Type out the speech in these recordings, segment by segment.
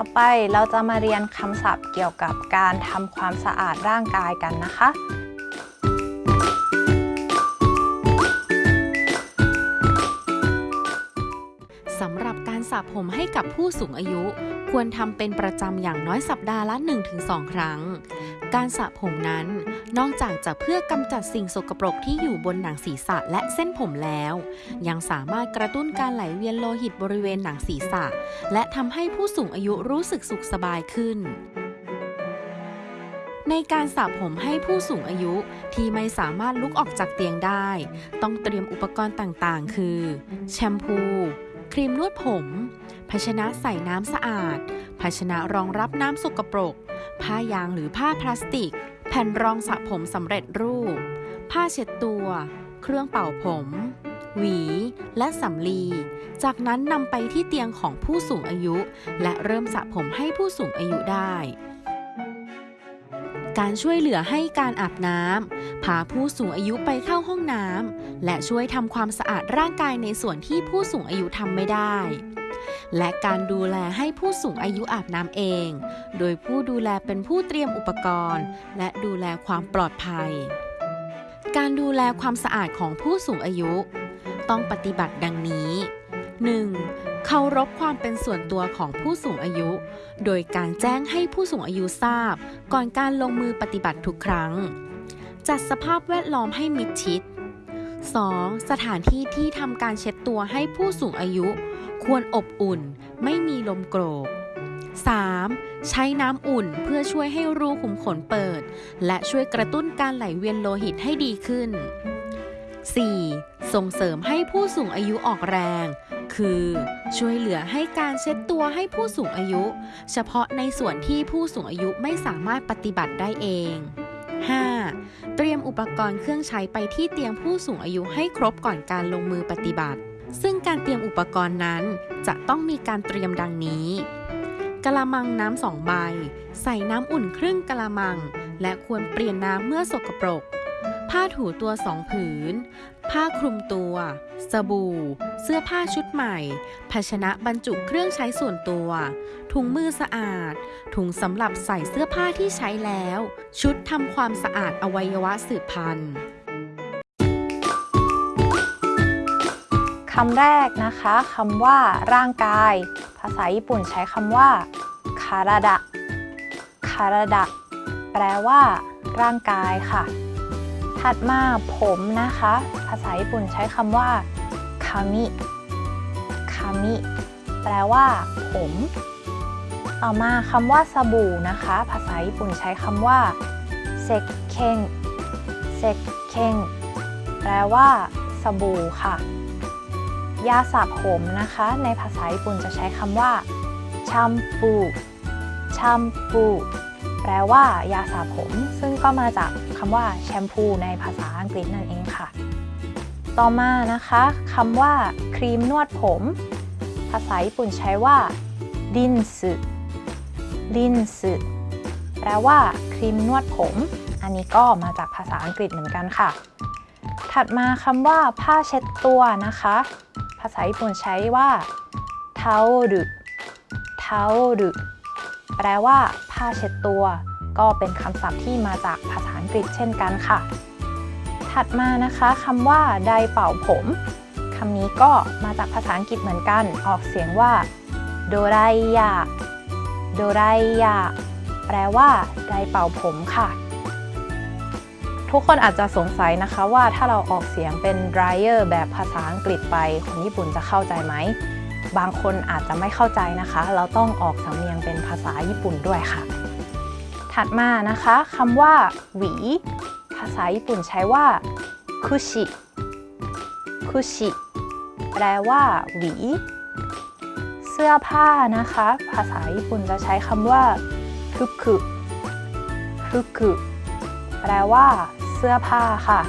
ต่อไปเราจะมาเรียนคำศัพท์เกี่ยวกับการทำความสะอาดร่างกายกันนะคะ รับการสระผมให้กับผู้สูงอายุ ควรทำเป็นประจำอย่างน้อยสัปดาห์ละ 1-2 ครั้ง การสระผมนั้น นอกจากจะเพื่อกำจัดสิ่งสกปรกที่อยู่บนหนังศีรษะและเส้นผมแล้ว ยังสามารถกระตุ้นการไหลเวียนโลหิตบริเวณหนังศีรษะ และทำให้ผู้สูงอายุรู้สึกสุขสบายขึ้นในการสระผมให้ผู้สูงอายุที่ไม่สามารถลุกออกจากเตียงได้ ต้องเตรียมอุปกรณ์ต่างๆ คือ แชมพู ครีมนวดผม ภาชนะใส่น้ำสะอาด ภาชนะรองรับน้ำสกปรก ผ้ายางหรือผ้าพลาสติก แผ่นรองสระผมสำเร็จรูป ผ้าเช็ดตัว เครื่องเป่าผม หวี และสำลี จากนั้นนำไปที่เตียงของผู้สูงอายุ และเริ่มสระผมให้ผู้สูงอายุได้ การช่วยเหลือให้การอาบน้ำพาผู้สูงอายุไปเข้าห้องน้ำและช่วยทำความสะอาดร่างกายในส่วนที่ผู้สูงอายุทำไม่ได้ และการดูแลให้ผู้สูงอายุอาบน้ำเอง โดยผู้ดูแลเป็นผู้เตรียมอุปกรณ์ และดูแลความปลอดภัย การดูแลความสะอาดของผู้สูงอายุ ต้องปฏิบัติดังนี้ 1. เคารพความเป็นส่วนตัวของผู้สูงอายุ โดยการแจ้งให้ผู้สูงอายุทราบ ก่อนการลงมือปฏิบัติทุกครั้ง จัดสภาพแวดล้อมให้มิดชิด 2. สถานที่ที่ทำการเช็ดตัวให้ผู้สูงอายุ ควรอบอุ่น ไม่มีลมโกรก 3. ใช้น้ำอุ่นเพื่อช่วยให้รูขุมขนเปิด และช่วยกระตุ้นการไหลเวียนโลหิตให้ดีขึ้น 4. ส่งเสริมให้ผู้สูงอายุออกแรง คือ ช่วยเหลือให้การเช็ดตัวให้ผู้สูงอายุ เฉพาะในส่วนที่ผู้สูงอายุไม่สามารถปฏิบัติได้เอง 5. เตรียมอุปกรณ์เครื่องใช้ไปที่เตียงผู้สูงอายุให้ครบก่อนการลงมือปฏิบัติ ซึ่งการเตรียมอุปกรณ์นั้นจะต้องมีการเตรียมดังนี้กะละมังน้ำสองใบ ใส่น้ำอุ่นครึ่งกะละมัง และควรเปลี่ยนน้ำเมื่อสกปรก ผ้าถูตัวสองผืน ผ้าคลุมตัว สบู่ เสื้อผ้าชุดใหม่ ภาชนะบรรจุเครื่องใช้ส่วนตัว ถุงมือสะอาด ถุงสำหรับใส่เสื้อผ้าที่ใช้แล้ว ชุดทำความสะอาดอวัยวะสืบพันธุ์คำแรกนะคะคำว่า ร่างกาย ภาษาญี่ปุ่นใช้คำว่าคาราดะคาราดะแปลว่า ร่างกายค่ะ ถัดมาผมนะคะ ภาษาญี่ปุ่นใช้คำว่าคามิคามิแปลว่า ผม ต่อมาคำว่าสบู่นะคะ ภาษาญี่ปุ่นใช้คำว่าเซกเคงเซกเคงแปลว่า สบู่ค่ะ ยาสระผมนะคะ ในภาษาญี่ปุ่นจะใช้คำว่าชัมปูชัมปู แปลว่ายาสระผม ซึ่งก็มาจากคำว่าแชมพูในภาษาอังกฤษนั่นเองค่ะ ต่อมานะคะคำว่าครีมนวดผม ภาษาญี่ปุ่นใช้ว่ารินสึรินสึแปลว่าครีมนวดผม อันนี้ก็มาจากภาษาอังกฤษเหมือนกันค่ะ ถัดมาคำว่าผ้าเช็ดตัวนะคะ ภาษาญี่ปุ่นใช้ว่าทาโอรุทาโอรุ แปลว่า ผ้าเช็ดตัว ก็เป็นคำศัพท์ที่มาจากภาษาอังกฤษเช่นกันค่ะ ถัดมานะคะคำว่าไดเป่าผมคำนี้ก็มาจากภาษาอังกฤษเหมือนกัน ออกเสียงว่าโดไรยาโดไรยาแปลว่าไดเป่าผมค่ะ ทุกคนอาจจะสงสัยนะคะว่าถ้าเราออกเสียงเป็น dryer แบบภาษาอังกฤษไป คนญี่ปุ่นจะเข้าใจไหม บางคนอาจจะไม่เข้าใจนะคะ เราต้องออกสำเนียงเป็นภาษาญี่ปุ่นด้วยค่ะ ถัดมานะคะคำว่าหวี ภาษาญี่ปุ่นใช้ว่าคุชิคุชิแปลว่าหวี เสื้อผ้านะคะ ภาษาญี่ปุ่นจะใช้คำว่าฟุกุฟุกุแปลว่า เสื้อผ้าค่ะ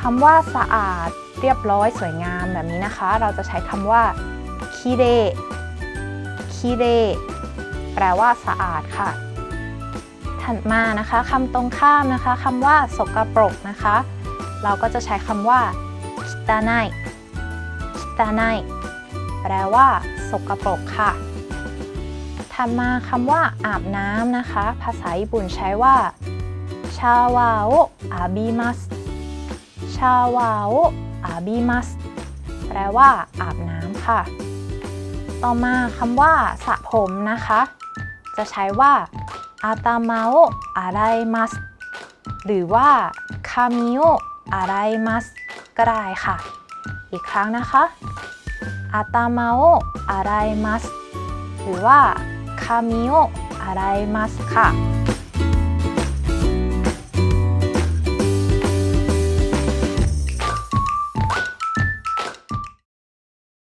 คำว่าสะอาดเรียบร้อยสวยงามแบบนี้นะคะ เราจะใช้คำว่า คิเรคิเรแปลว่าสะอาดค่ะ ถัดมานะคะคำตรงข้ามนะคะคำว่าสกปรกนะคะ เราก็จะใช้คำว่าคิตาไนคิตาไนแปลว่า สกปรกค่ะถัดมาคำว่า อาบน้ำนะคะ ภาษาญี่ปุ่นใช้ว่าชาวาโออาบิมัสชาวาโออาบิมัสแปลว่า อาบน้ำค่ะ ต่อมาคำว่าสระผมนะคะ จะใช้ว่าอาตามาโออาไรมัสหรือว่าคามิโออาไรมัสก็ได้ค่ะ อีกครั้งนะคะอาตามาโออาไรมัสหรือว่าคามิโออาไรมัสค่ะ